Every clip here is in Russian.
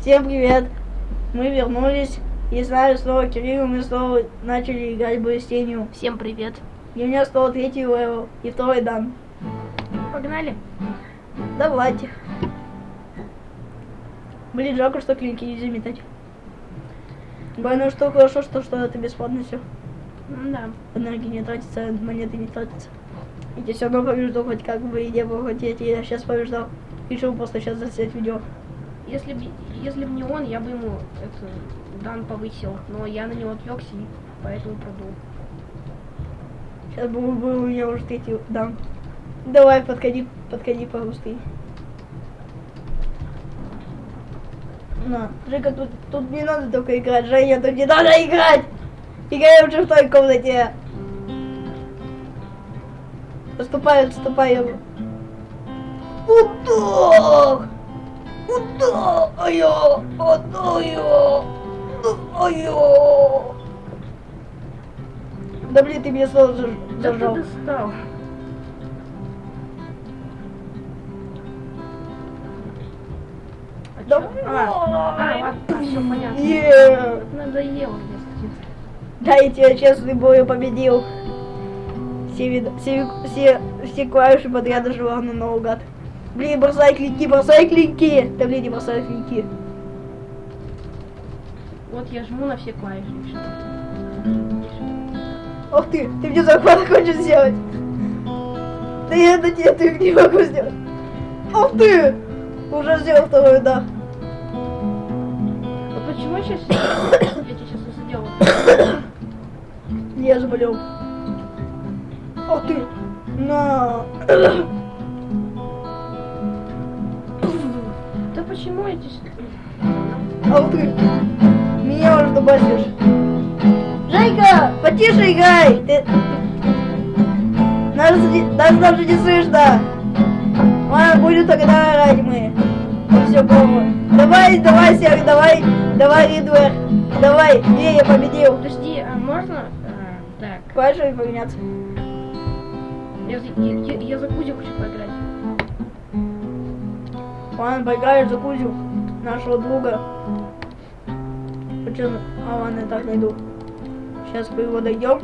Всем привет! Мы вернулись. И с нами снова Кирилл, мы снова начали играть бой с тенью. Всем привет. И у меня снова третий level и второй дан. Погнали. Давайте. Блин, жалко, что клинки нельзя метать. Больно, что хорошо, что что это бесплатно все. Да. Энергии не тратится, монеты не тратятся. И я все равно побежду, хоть как бы и не было, хоть я, я сейчас побеждал. Решил просто сейчас заснять видео. Если бы если бы не он, я бы ему это дан повысил. Но я на него отвлекся и поэтому продул. Сейчас был, был у меня уже третий дан. Давай, подходи, подходи побыстрее. На, Жека, тут, тут не надо только играть, Женя, тут не надо играть! Играем в той комнате. Отступай, отступай. Удар! Удар! Ай-я! Ай-я! Ай-я! Да блин, ты меня снова заж- Да ты зажал. достал. А Да чё? А, а, ладно, все понятно. Надоело мне. Да, я тебя честный бой победил. Все, вид... все, все, все клавиши подряд нажимал на наугад. Блин, бросай клинки, бросай клинки! Да блин, не бросай клинки. Вот я жму на все клавиши. Ох ты, ты мне захват хочешь сделать? Да я на тебе ты не могу сделать. Ох ты! Уже сделал второй, да. А почему сейчас я тебе сейчас не сделал? Я заболел. Ох ты! На! Почему я здесь... Ох ты! Меня уже добавишь. Жейка, потише играй! Ты... Нас, нас даже не слышно! Ладно, будем тогда играть мы. Все, гомо. Давай, давай, Серый, давай, давай, Ридвер. Давай, не, я победил. Подожди, а можно... а, так, Клавишами поменяться. я, за- я, я, я за Кузю хочу поиграть. Ладно, поиграешь за Кузю, нашего друга. Почему? А ладно, я так найду. Сейчас мы его дойдем.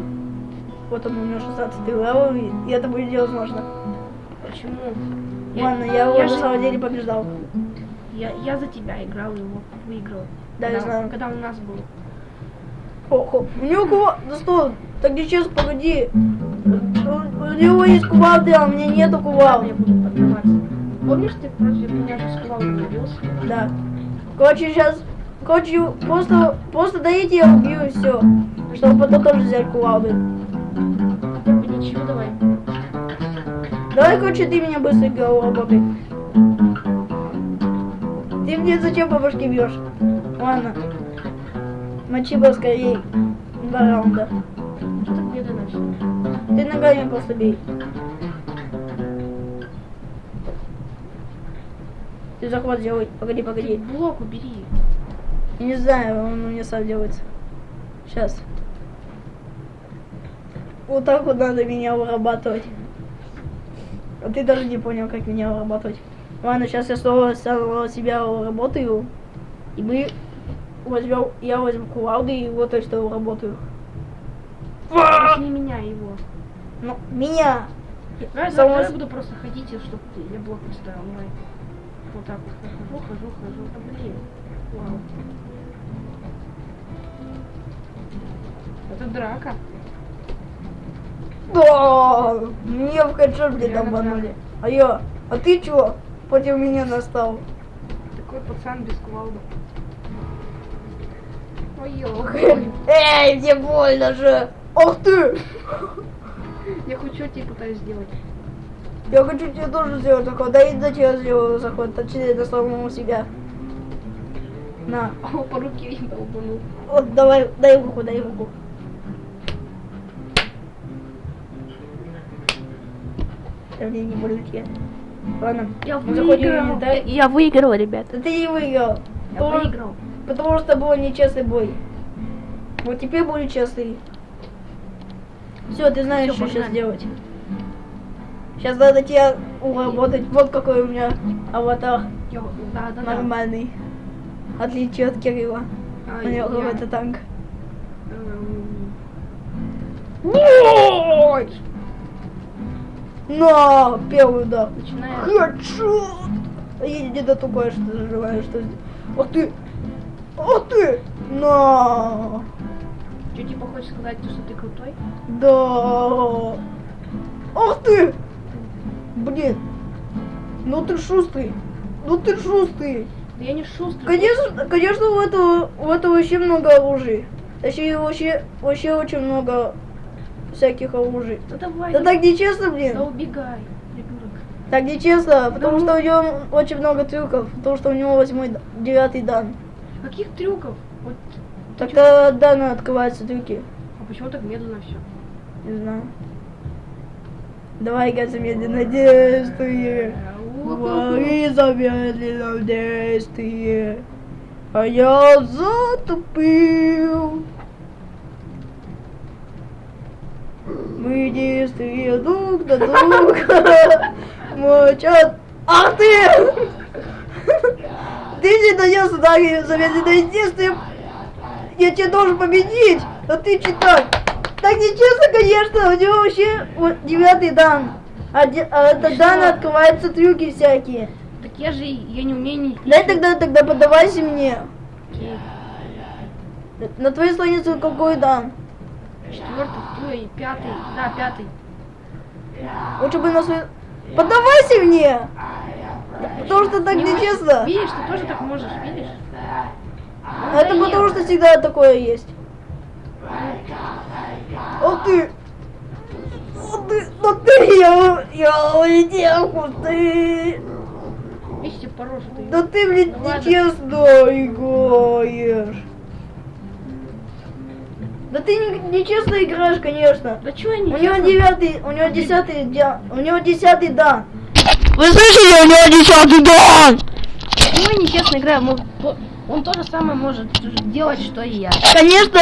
Вот он у него 16 level, и это будет делать можно. Почему? Ладно, я его на же- самом деле побеждал. Я, я за тебя играл его выиграл. Да, я когда, знаю. Когда у нас был. Хо-хо. У него кува... Да стой, так нечестно, погоди. У, него есть кувалды, а у меня нету Ладно, Помнишь, ты против меня же сказал, убился? Да. Короче, сейчас... Короче, просто, просто дайте я убью и все. Чтобы потом тоже взять кувалды. Хотя бы ничего, давай. Давай, короче, ты меня быстро голову работай. Ты мне зачем по башке бьешь? Ладно. Мочи бы скорее. Два раунда. Что так медленно начал? Ты ногами просто бей. Ты захват делай. Погоди, погоди. Блок убери. Я не знаю, он у меня сам делается. Сейчас. Вот так вот надо меня вырабатывать. А ты даже не понял, как меня вырабатывать. Ладно, сейчас я снова самого себя работаю. И мы возьмем, я возьму кувалды и вот то, что работаю. Не меняй его. Ну, меня. Само- завтра я буду просто ходить, чтобы я блок не ставил. Давай. Вот так вот хожу, хожу, хожу. Да блин. Вау. Это драка. Да, мне в Я обманули. А я, а ты чё против меня настал? Такой пацан без кувалды. Ой, Эй, мне больно же. Ох ты! Я хоть что тебе пытаюсь сделать. Я хочу тебе тоже сделать такой. Да и зачем я сделаю заход? Точнее, на самому себя. На. О, по руке я долбанул. Вот, давай, дай руку, дай руку. Да мне не болит я. Ладно, Я выиграл. инвентарь. Я выиграл, ребят. Да ты не выиграл. Я Потому- выиграл. Потому что был нечестный бой. Вот теперь будет честный. Все, ты знаешь, Всё, что сейчас погнали. делать. Сейчас надо тебя уработать. Вот какой у меня аватар Да, да, да. нормальный. отличие от Кирилла. А, У него я, какой-то танк. эм, Вот! На, первый удар. Начинаем. Хедшот! Я не до такое, что заживаю, что... сдел- Ах ты! Ах ты! На! Что, типа, хочешь сказать, то, что ты крутой? Да! Ах ты! Блин! Ну ты шустрый! Ну ты шустрый! Да я не шустрый. Конечно, конечно, у этого, у этого вообще много оружий. Точнее, вообще, вообще очень много всяких оружий. Да давай. Да да- так нечестно, Да блин. убегай, придурок. Так нечестно, потому Ну. что у него очень много трюков. Потому что у него восьмой, девятый дан. Каких трюков? Вот, Тогда дана открываются трюки. а почему так медленно все? Не знаю. Давай, Га, замедленно действие. Говори замедленно действие. А я затупил. Мы действия друг на друга мочат. Ах ты! Ты не донес удари замедленное действие. Я тебя должен победить, а ты читать. Так нечестно, конечно, у него вообще вот девятый дан. А, де- а это дан открываются трюки всякие. Так я же, я не умею не... Дай тогда, тогда подавайся мне. Окей. На твоей странице какой дан? Четвертый, ой, пятый, да, пятый. Лучше бы на свой... Подавайся мне! Потому что так Не нечестно. Видишь, ты тоже так можешь, видишь? Это потому что всегда такое есть. Ох ты! Ох ты! Ну ты! Я, я улетел, ты! Видишь, тебе по роже ты. Да ты, блин, Ну ладно. нечестно играешь. Да ты не- нечестно играешь, конечно. Да чего я не У него девятый, у него десятый, дя- у него десятый дан. Вы слышали, у него десятый дан? Почему я нечестно играю? Он то же самое может делать, что и я. Конечно,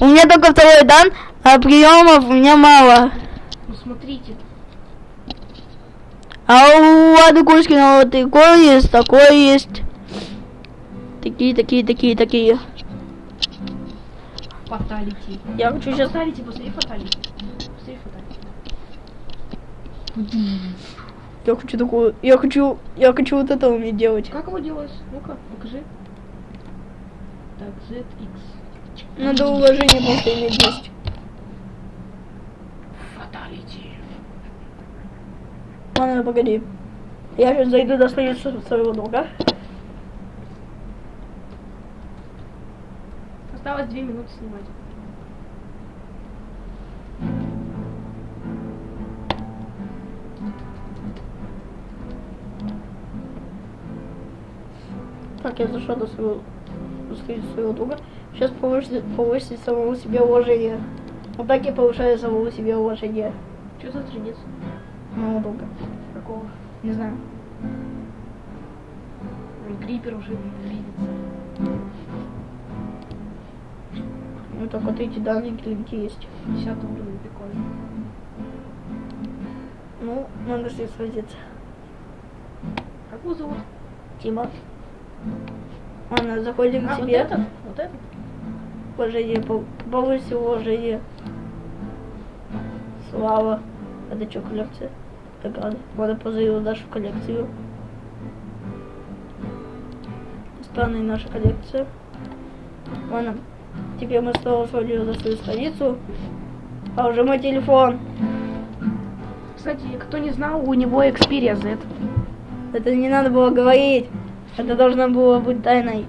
у меня только второй дан, а приемов у меня мало. Ну смотрите. А у Ады Кузькина вот такой есть, такой есть. Такие, такие, такие, такие. Фаталити. Я хочу сейчас... Фаталити, посмотри фаталити. Посмотри фаталити. Я хочу такую... Я хочу... Я хочу вот это уметь делать. Как его делаешь? Ну-ка, покажи. Так, ZX. Надо уважение просто иметь есть. Фаталити. Ладно, погоди. Я сейчас зайду до своего друга. Осталось две минуты снимать. Так, я зашел до своего, до страницы своего друга. Сейчас повысить, повысить самому себе уважение. Вот так я повышаю самому себе уважение. Что за страница? Моего друга. Какого? Не знаю. Крипер уже видится. Ну так вот эти данные клинки есть. 50 уровень, прикольно. Ну, надо ним сразиться. Как его зовут? Тима. Ладно, заходим к А, вот этот? Вот этот? Уважение, пов- повысить уважение. Слава. Это что, коллекция? Так. Надо позовем нашу коллекцию. Странная наша коллекция. Ладно. Теперь мы снова сходим на свою страницу. А уже мой телефон. Кстати, кто не знал, у него Xperia Z. Это не надо было говорить. Это должно было быть тайной.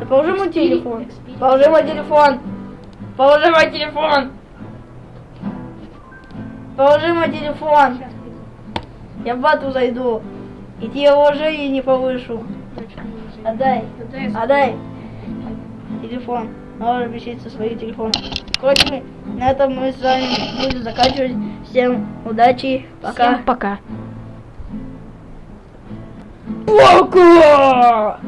Да положи мой телефон. Положи мой телефон. Положи мой телефон. Положи мой телефон. Я в бату зайду. И тебе уважение не повышу. Отдай. Отдай. Телефон. Надо пишите со своим телефоном. Короче, мы на этом мы с вами будем заканчивать. Всем удачи. Пока. Всем пока. Пока!